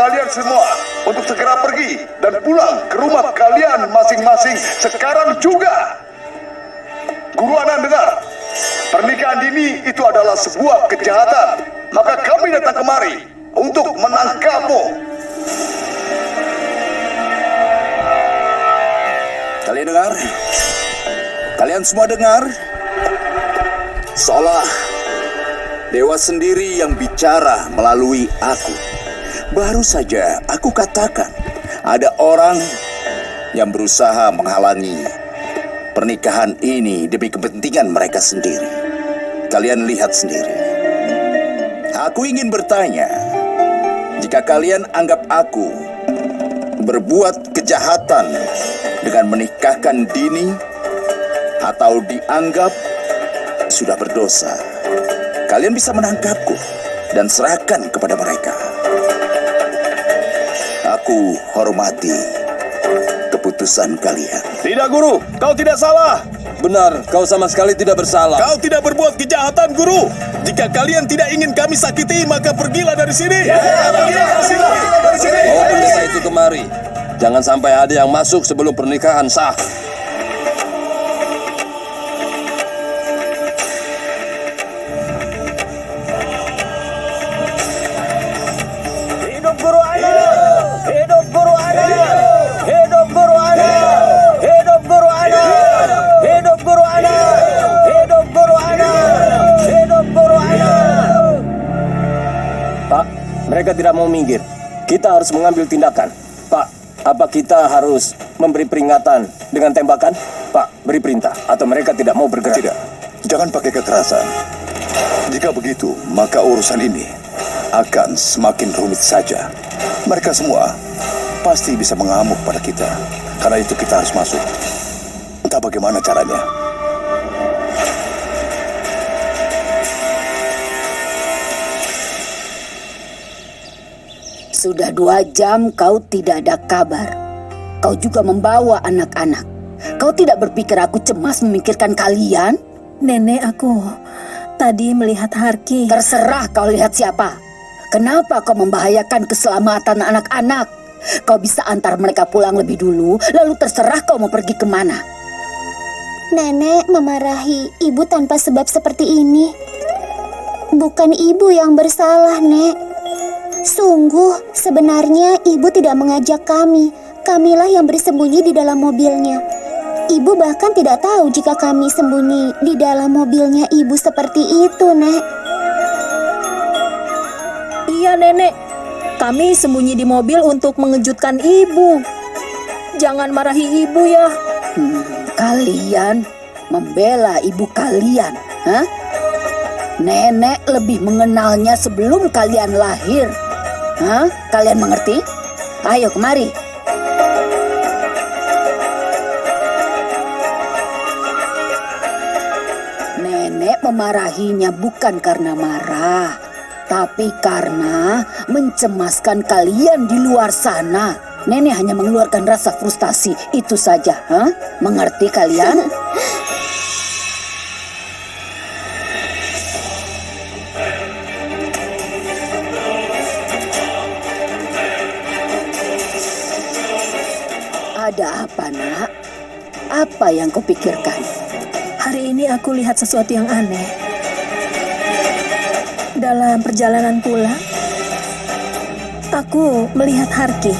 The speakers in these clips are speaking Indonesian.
kalian semua untuk segera pergi dan pulang ke rumah kalian masing-masing sekarang juga. Guru Anan dengar, pernikahan dini itu adalah sebuah kejahatan. Maka kami datang kemari untuk menangkapmu. Kalian dengar? Kalian semua dengar? Seolah Dewa sendiri yang bicara melalui aku. Baru saja aku katakan, ada orang yang berusaha menghalangi pernikahan ini demi kepentingan mereka sendiri. Kalian lihat sendiri. Aku ingin bertanya, jika kalian anggap aku berbuat kejahatan dengan menikahkan Dini atau dianggap sudah berdosa, kalian bisa menangkapku dan serahkan kepada mereka. Aku hormati keputusan kalian. Tidak, Guru. Kau tidak salah. Benar, kau sama sekali tidak bersalah. Kau tidak berbuat kejahatan, Guru. Jika kalian tidak ingin kami sakiti, maka pergilah dari sini. Ya, pergilah dari sini. Bawa pendeta itu kemari. Jangan sampai ada yang masuk sebelum pernikahan sah. Mereka tidak mau minggir. Kita harus mengambil tindakan. Pak, apa kita harus memberi peringatan dengan tembakan? Pak, beri perintah. Atau mereka tidak mau bergerak? Tidak, jangan pakai kekerasan. Jika begitu, maka urusan ini akan semakin rumit saja. Mereka semua pasti bisa mengamuk pada kita. Karena itu kita harus masuk. Entah bagaimana caranya. Sudah dua jam kau tidak ada kabar. Kau juga membawa anak-anak. Kau tidak berpikir aku cemas memikirkan kalian? Nenek aku tadi melihat Harki. Terserah kau lihat siapa. Kenapa kau membahayakan keselamatan anak-anak? Kau bisa antar mereka pulang lebih dulu, lalu terserah kau mau pergi ke mana. Nenek memarahi ibu tanpa sebab seperti ini. Bukan ibu yang bersalah, Nek. Sungguh, sebenarnya ibu tidak mengajak kami. Kamilah yang bersembunyi di dalam mobilnya. Ibu bahkan tidak tahu jika kami sembunyi di dalam mobilnya ibu seperti itu, Nek. Iya, Nenek. Kami sembunyi di mobil untuk mengejutkan ibu. Jangan marahi ibu ya. Hmm, kalian membela ibu kalian, hah? Nenek lebih mengenalnya sebelum kalian lahir. Hah? Kalian mengerti? Ayo kemari. Nenek memarahinya bukan karena marah, tapi karena mencemaskan kalian di luar sana. Nenek hanya mengeluarkan rasa frustasi, itu saja. Hah? Mengerti kalian? Apa yang kau pikirkan? Hari ini aku lihat sesuatu yang aneh. Dalam perjalanan pulang, aku melihat Harki.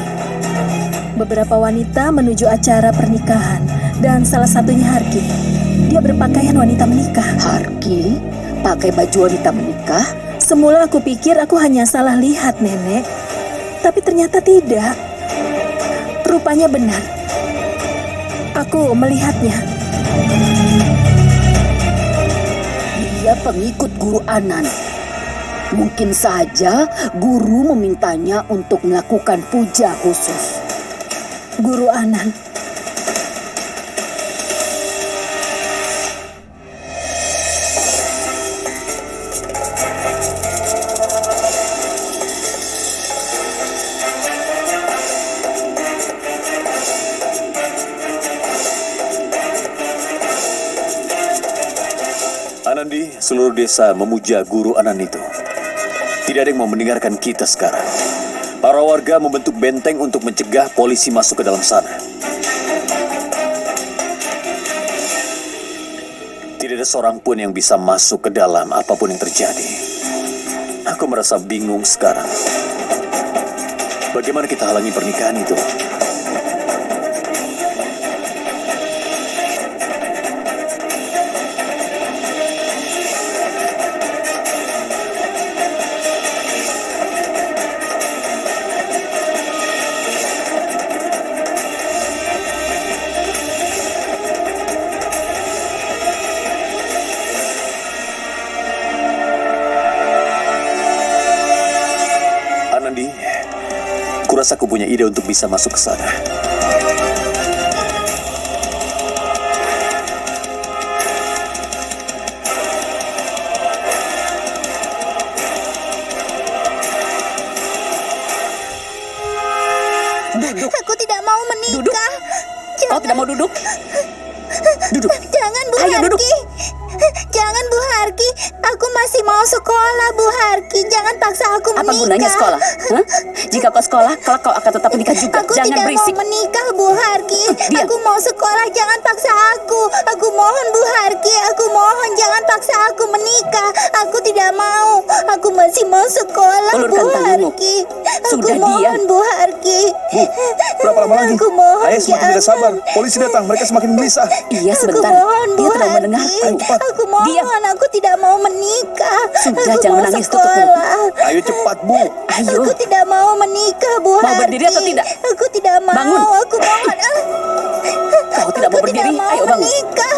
Beberapa wanita menuju acara pernikahan dan salah satunya Harki. Dia berpakaian wanita menikah. Harki pakai baju wanita menikah? Semula aku pikir aku hanya salah lihat, Nenek. Tapi ternyata tidak. Rupanya benar. Aku melihatnya. Dia pengikut guru Anan. Mungkin saja guru memintanya untuk melakukan puja khusus. Guru Anan. Seluruh desa memuja guru Anan itu. Tidak ada yang mau mendengarkan kita sekarang. Para warga membentuk benteng untuk mencegah polisi masuk ke dalam sana. Tidak ada seorang pun yang bisa masuk ke dalam apa pun yang terjadi. Aku merasa bingung sekarang. Bagaimana kita halangi pernikahan itu? Kurasa aku punya ide untuk bisa masuk ke sana. Aku tidak mau menikah. Kau tidak mau duduk? Duduk. Jangan Bu Ayo, duduk. Jangan Bu Harki. Aku masih mau sekolah Bu Harki. Jangan paksa aku Apa menikah. gunanya sekolah? Hah? Jika kau sekolah, kelak kau akan tetap menikah juga. Aku Jangan tidak berisik. mau menikah Bu Harki. diam. Aku mau sekolah. Jangan paksa aku. Aku mohon Bu Harki. Aku mohon jangan paksa aku menikah. Aku tidak mau. Aku masih mau sekolah Bu tanganmu. Harki. Aku Sudah mohon diam. Bu Harki. Bu, berapa lama lagi? Aku mohon Ayah semakin tidak jangan. sabar. Polisi datang, mereka semakin gelisah. Iya, Aku sebentar. mohon Bu Dia tidak Harki. mendengarkan. Aku mohon. Diam. Aku tidak mau menikah. Sudah, aku jangan mau menangis, tutup mulut. sekolah. Ayo cepat, Bu. Ayo. Aku tidak mau menikah, Bu Mau Harki. berdiri atau tidak? Aku tidak mau. Bangun. Aku mohon. Kau tidak mau Aku berdiri? Tidak mau Ayo bangun. menikah.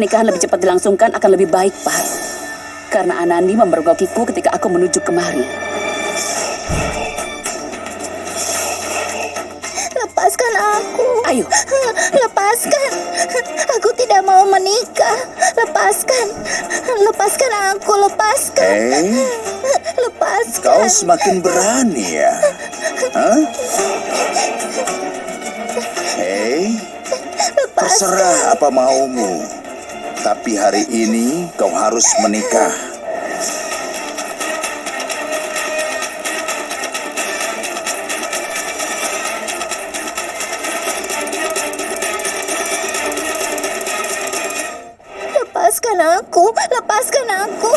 Pernikahan lebih cepat dilangsungkan akan lebih baik, Pak. Karena Anandi memergokiku ketika aku menuju kemari. Lepaskan aku. Ayo. Lepaskan. Aku tidak mau menikah. Lepaskan. Lepaskan aku. Lepaskan. Eh, Lepaskan. kau semakin berani ya? Hah? Hei, terserah apa maumu. Tapi hari ini kau harus menikah. Lepaskan aku. Lepaskan aku.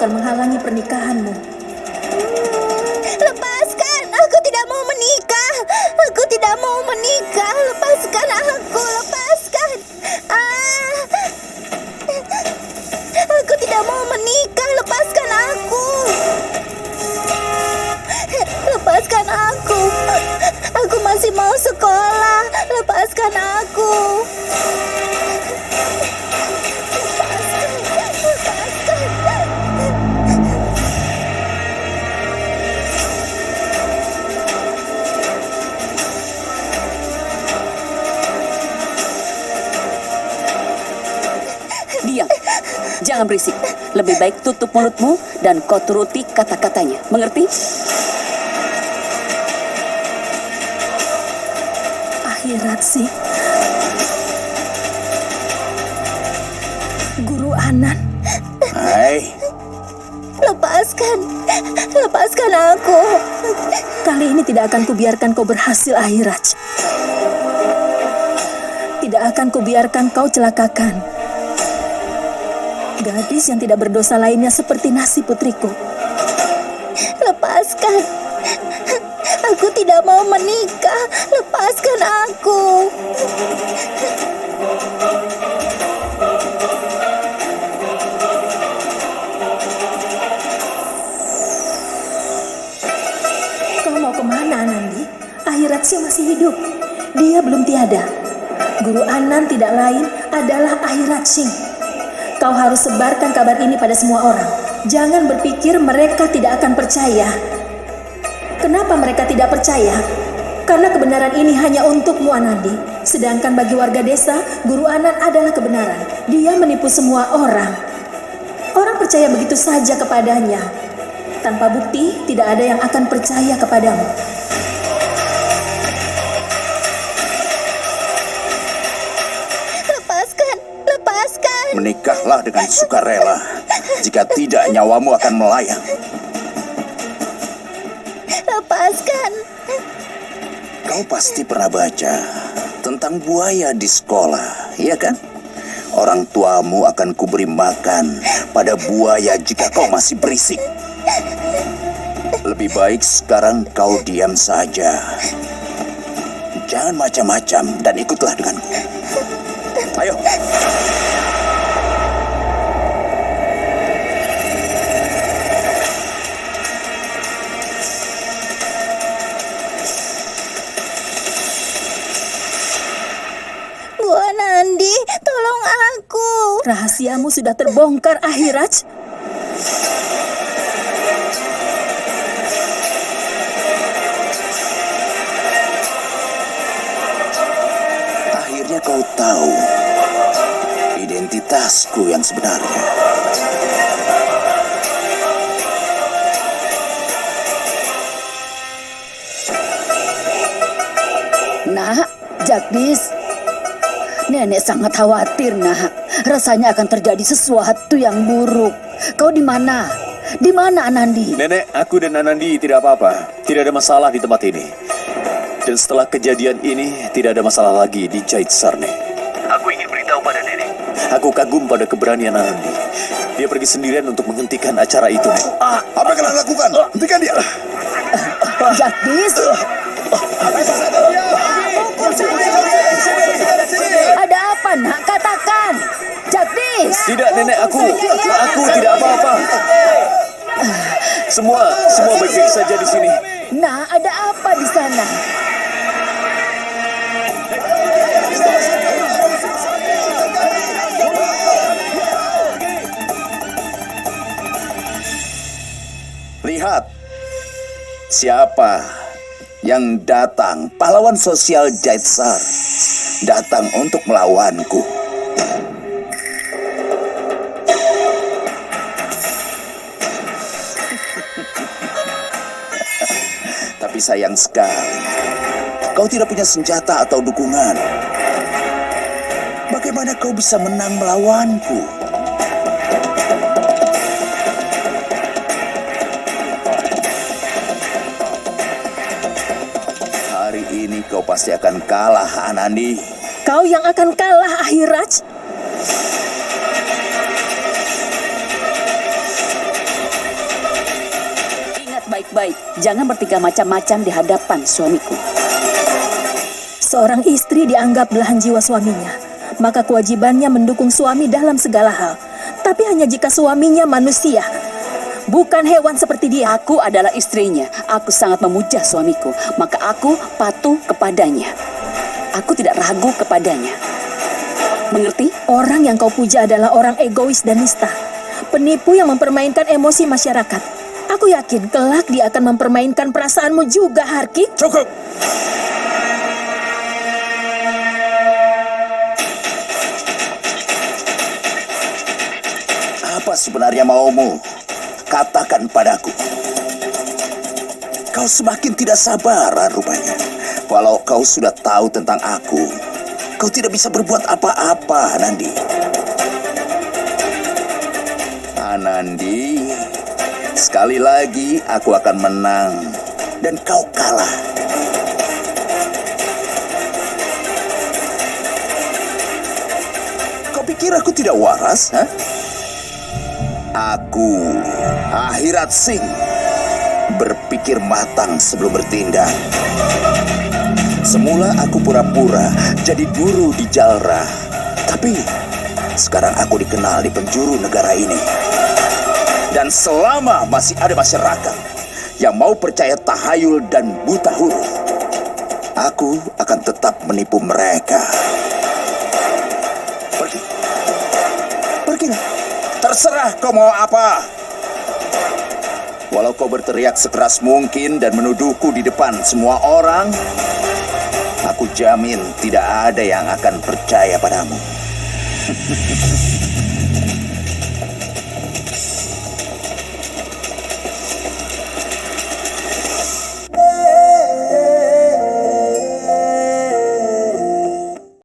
akan menghalangi pernikahanmu. Lepaskan, aku tidak mau menikah. Aku tidak mau menikah. Lepaskan aku, lepaskan. Ah. Aku tidak mau menikah. Lepaskan aku. Lepaskan aku. Aku masih mau sekolah. Lepaskan aku. Lebih baik tutup mulutmu dan kau turuti kata-katanya. Mengerti? Akhirat sih. Guru Anan, Hai, Lepaskan, lepaskan aku. kali ini tidak akan kubiarkan kau berhasil Ahiraj. Tidak akan kubiarkan kau celakakan. Gadis yang tidak berdosa lainnya seperti nasi putriku. Lepaskan. Aku tidak mau menikah. Lepaskan aku. Kau mau ke mana Anandi? Ahiratsya masih hidup. Dia belum tiada. Guru Anan tidak lain adalah Ahiratsing. Kau harus sebarkan kabar ini pada semua orang. Jangan berpikir mereka tidak akan percaya. Kenapa mereka tidak percaya? Karena kebenaran ini hanya untukmu Anandi. Sedangkan bagi warga desa, Guru Anan adalah kebenaran. Dia menipu semua orang. Orang percaya begitu saja kepadanya. Tanpa bukti, tidak ada yang akan percaya kepadamu. Menikahlah dengan sukarela. Jika tidak, nyawamu akan melayang. Lepaskan. Kau pasti pernah baca tentang buaya di sekolah, iya kan? Orang tuamu akan kuberi makan pada buaya jika kau masih berisik. Lebih baik sekarang kau diam saja. Jangan macam-macam dan ikutlah denganku. Ayo. Tolong aku. Rahasiamu sudah terbongkar, Ahiraj. Akhirnya kau tahu identitasku yang sebenarnya. Nak, Jagdis. Nenek sangat khawatir, Nak. Rasanya akan terjadi sesuatu yang buruk. Kau di mana? Di mana Anandi? Nenek, aku dan Anandi tidak apa-apa. Tidak ada masalah di tempat ini. Dan setelah kejadian ini, tidak ada masalah lagi di Jait Sarne. Aku ingin beritahu pada nenek. Aku kagum pada keberanian Anandi. Dia pergi sendirian untuk menghentikan acara itu, Nek. Ah, apa yang kalian lakukan? Hentikan dia. Jagdis? Ada apa, Nak? Katakan. Jagdis! Tidak, nenek, aku. Aku tidak apa-apa. Semua, semua baik-baik saja di sini. Nah, ada apa di sana? Lihat siapa yang datang. Pahlawan sosial Jaitsar datang untuk melawanku. Tapi sayang sekali, kau tidak punya senjata atau dukungan. Bagaimana kau bisa menang melawanku? Kau pasti akan kalah, Anandi. Kau yang akan kalah, Ahiraj. Ingat baik-baik. Jangan bertiga macam-macam di hadapan suamiku. Seorang istri dianggap belahan jiwa suaminya, maka kewajibannya mendukung suami dalam segala hal. Tapi hanya jika suaminya manusia, bukan hewan seperti dia. Aku adalah istrinya. Aku sangat memuja suamiku. Maka aku patuh kepadanya. aku tidak ragu kepadanya. Mengerti? Orang yang kau puja adalah orang egois dan nista. Penipu yang mempermainkan emosi masyarakat. Aku yakin kelak dia akan mempermainkan perasaanmu juga, Harkik. Cukup! Apa sebenarnya maumu? Katakan padaku. Kau semakin tidak sabaran rupanya. Walau kau sudah tahu tentang aku, kau tidak bisa berbuat apa-apa, Nandi. Anandi, sekali lagi aku akan menang dan kau kalah. Kau pikir aku tidak waras, ha? Aku, Akhirat Singh, berpikir matang sebelum bertindak. Semula aku pura-pura jadi guru di Jalra, tapi sekarang aku dikenal di penjuru negara ini. Dan selama masih ada masyarakat yang mau percaya tahayul dan buta huruf, aku akan tetap menipu mereka. Pergi. Pergilah. Terserah kau mau apa. Walau kau berteriak sekeras mungkin dan menuduhku di depan semua orang, aku jamin tidak ada yang akan percaya padamu.